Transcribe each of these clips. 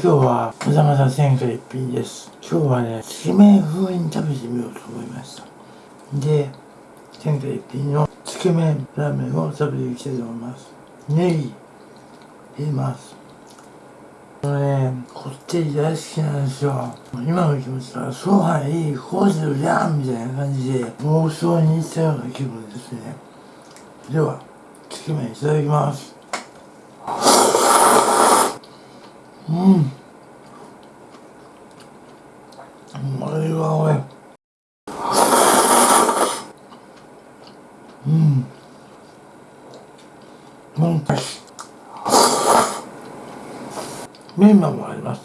今日はまだまだ前回一品です。今日はねつけ麺風に食べてみようと思いました。で前回一品のつけ麺ラーメンを食べていきたいと思います。ネギ入れます。このねこってり大好きなんですよ。今の気持ちはそうはいいこうするじゃんみたいな感じで妄想に行ったような気分ですね。ではつけ麺いただきます。うん。うまいわおい。うんなんかしメンマもあります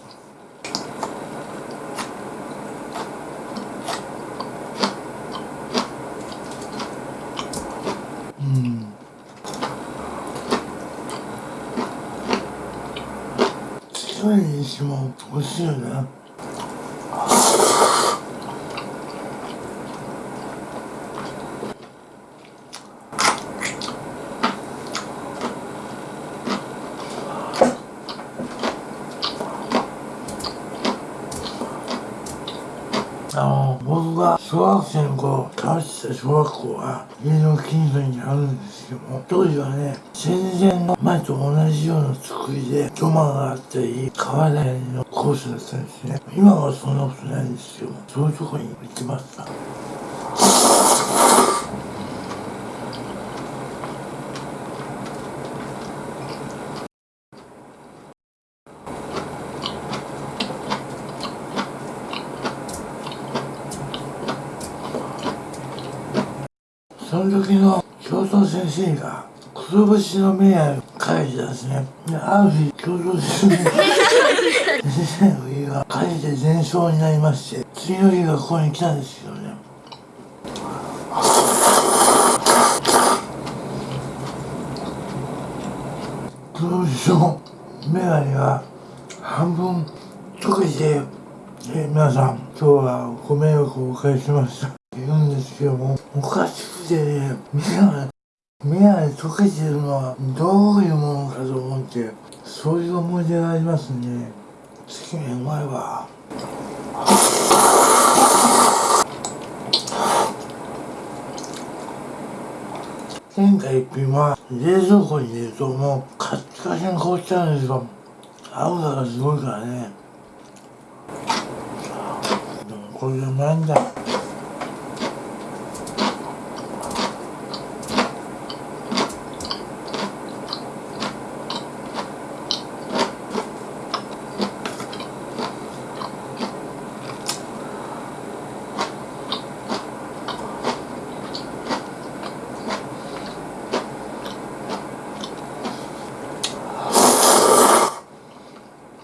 うん強いにしても美味しいよねあの僕が小学生の頃した小学校は家の近所にあるんですけども当時はね戦前の前と同じような作りで土間があったり川なりのコースだったんですね。今はそんなことないんですけどそういうとこに行ってましたその時の教頭先生がくるぶしの目を書いてたんですね。である日教頭先生先生の家が火事で全焼になりまして次の日がここに来たんですけどね。くるぶしの眼鏡が半分溶けてえ皆さん今日はご迷惑をおかけしました。言うんですけどもおかしくてね目が目が溶けてるのはどういうものかと思ってそういう思い出がありますね。つけ麺うまいわ前回一品は冷蔵庫に入れるともうカッチカチに凍っちゃうんですよ。青さがすごいからね。これがうまいんだ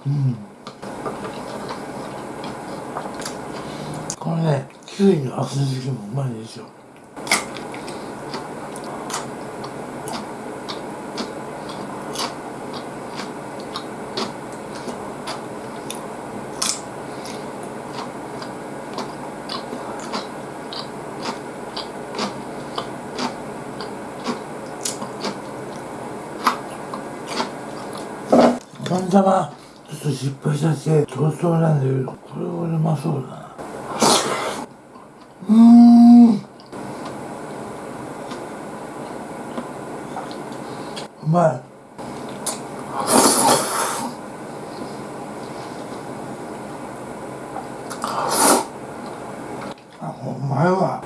うんこれねキュウリの厚漬けもうまいですよ。ガン玉ちょっと失敗させてトロトなんだけどこれはうまそうだなうーんうまいあお前は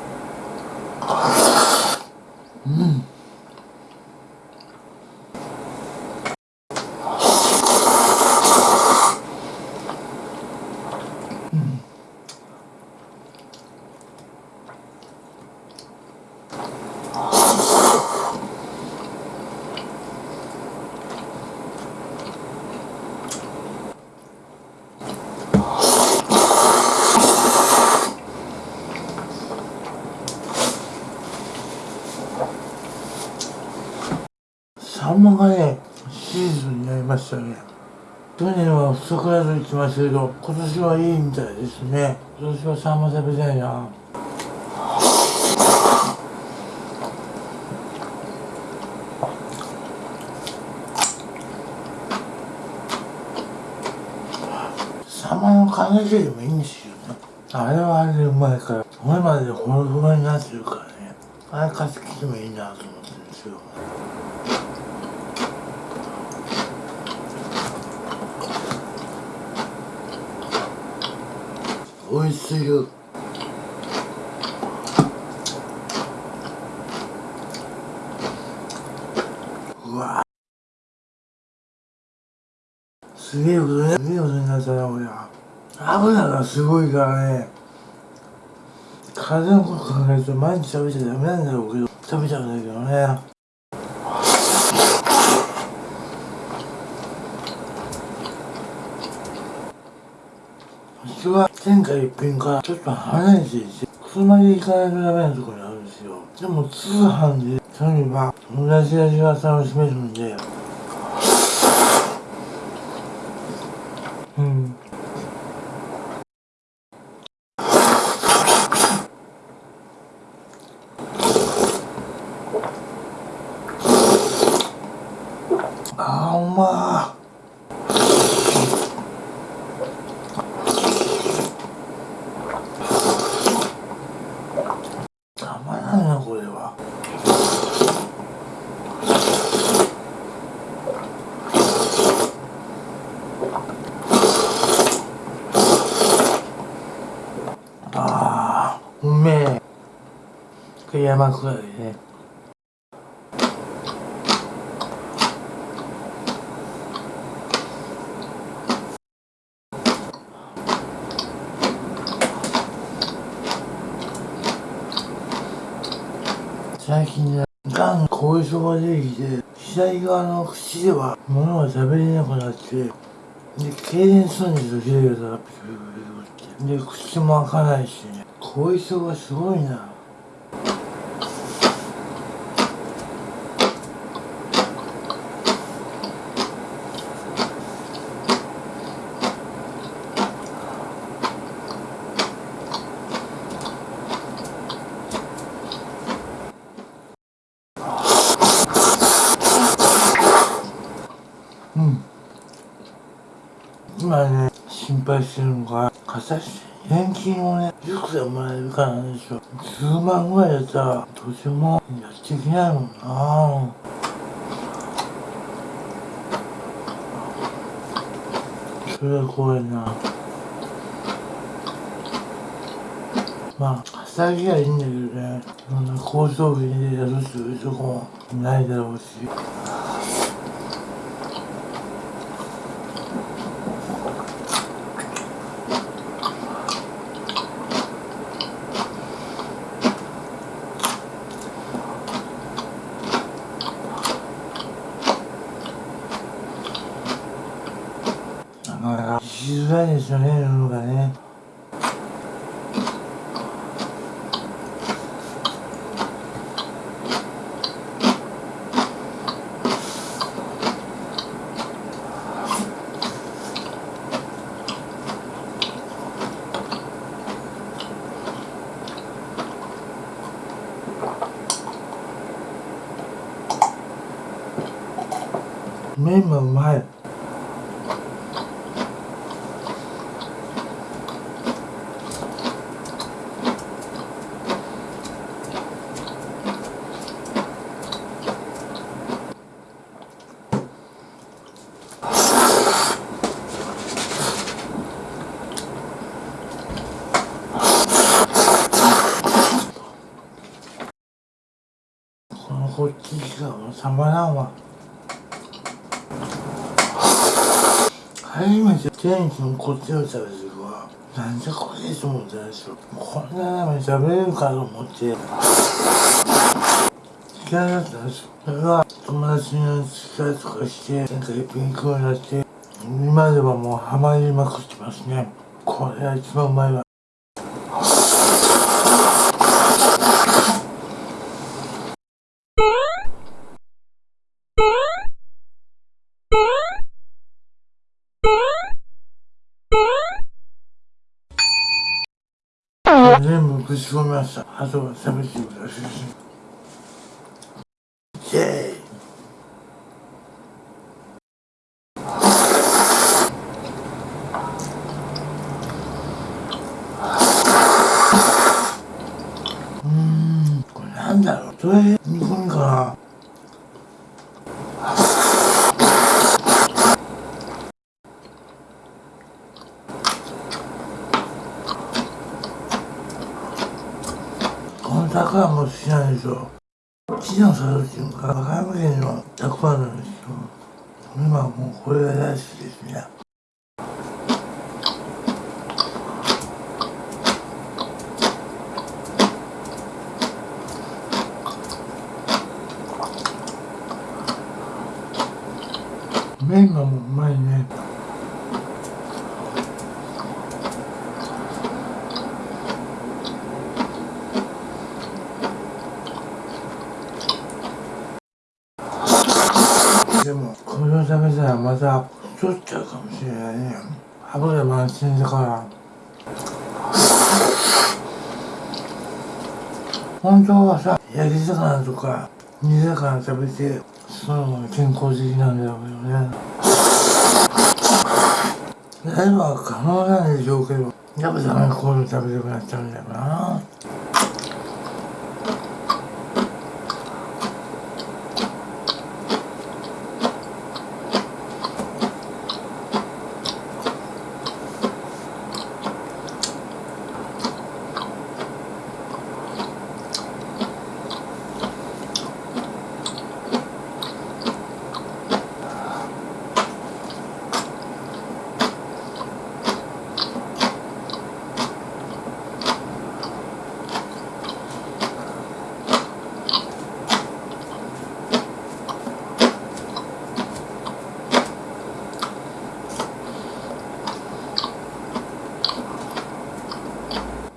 サンマがね、シーズンになりましたね。去年は不足だと言ってましたけど、今年はいいみたいですね。今年はサンマ食べたいな。サンマの缶漬けでもいいんですよね。あれはあれでうまいから、骨までほろほろになってるからね。あれ買ってきてもいいなと思ってるんですよ。美味しいようわ。すげえことね。すげえことになったな俺は。油がすごいからね。体のこと考えると毎日食べちゃダメなんだろうけど。食べちゃうんだけどね。私は天下一品からちょっと離れていて車で行かないとダメなところにあるんですよ。でも通販で頼めば同じ味が楽しめるんで。うん。あーうまーたまらんなこれはあーうめえこれ山下りね最近ね、がん後遺症が出てきて、左側の口では物が食べれなくなって、で、痙攣するんですよ、左側がピクピクピクって。で、口も開かないしね、後遺症がすごいな。うん。今ね、心配してるのが、形年金をね、いくらもらえるかなんですよ。数万ぐらいだったら、どうしようもやっていけないもんなそれは怖いなまあ、稼ぎはいいんだけどね、そんな高層ビでやるというとこもないだろうし。なかなかしづらいですよね、世の中ね。麺もうまい。こっちがもうたまらんわ。初めて天気のこっちを食べてる時はなんじゃこれと思ったんですよ。こんなラーメン食べれるかと思って。嫌だったんですよ。それが友達の付き合いとかしてなんか一品行くようになって今ではもうハマりまくってますね。これが一番うまいわ。ぶち込みました。あとは。イェイうん、これなんだろう。煮込みかな。麺がもううまいね。でもこれを食べたらまた太っちゃうかもしれないね。油満点だから。本当はさ焼き魚とか煮魚食べてそのが健康的なんだろうよね。やれば可能なんでしょうけど。やっぱダメこういうの食べたくなっちゃうんだよな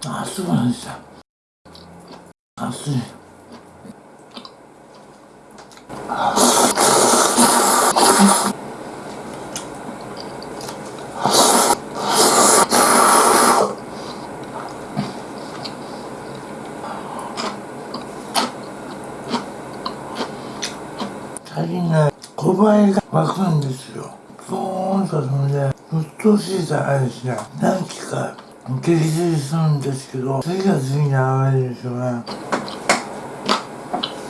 あそうなんですよ熱い最近ね小林が湧くん。ですよポーンと飛ん。でうっとうしいじゃないですね何期か激痛するん。ですけど次が次に上るですよねうん。Thank you.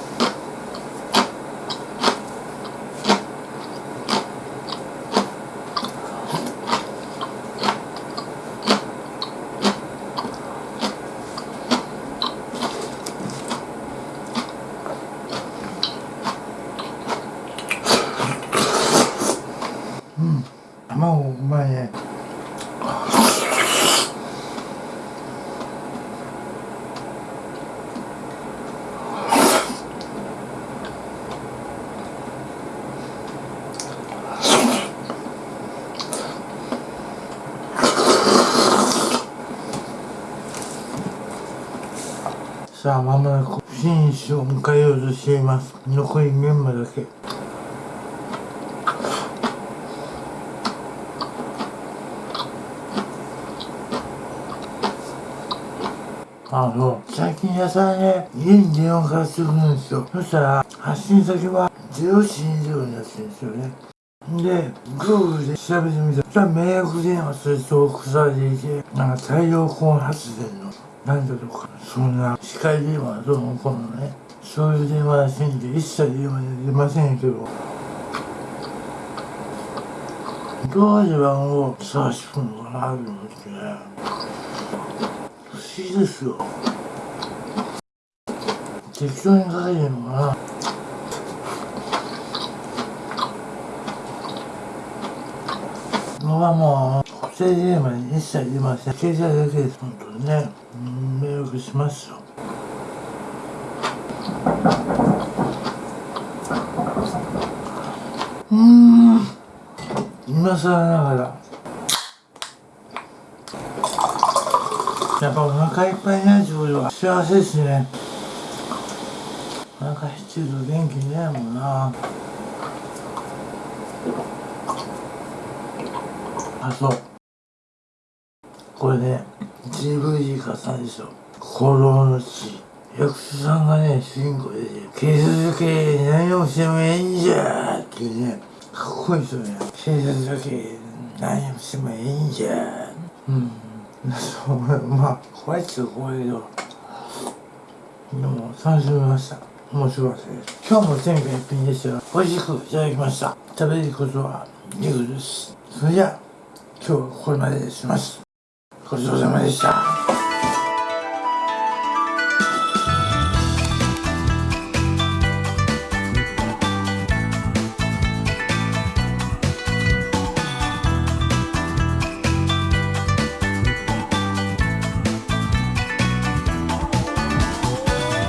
さあまもなくフィニッシュを迎えようとしています。残りメンマだけ。あそう最近野菜ね家に電話からしてくるんですよ。そしたら発信先は040になってるんですよね。で、Google で調べてみたら、そしたら迷惑電話すると腐れていて、なんか太陽光発電の、なんだとか、そんな、視界電話どうのこうのね、そういう電話らしいんで、一切電話で出ませんけど、どうして番号探してくるのかなと思ってね、不思議ですよ。適当にかけてるのかな。僕はもう、固定電話に一切出ません。携帯だけです、本当にね。うん、迷惑しますよ。うーん、今更ながら。やっぱお腹いっぱいになるってことは幸せですね。お腹減ってると元気になるもんな。あ、そう。これね、GVG 化さんでしょ。行動の地。役所さんがね、主人公でね、警察系何をしてもいいんじゃーっていうね、かっこいいですよね。警察だけ何をしてもいいんじゃー。うん。そう、まあ、怖いっちゃ怖いけど、でも、楽しみました。面白かったです今日も天下一品でしたが美味しくいただきました食べることはリグですそれじゃあ今日はこれまでにしますごちそうさまでした。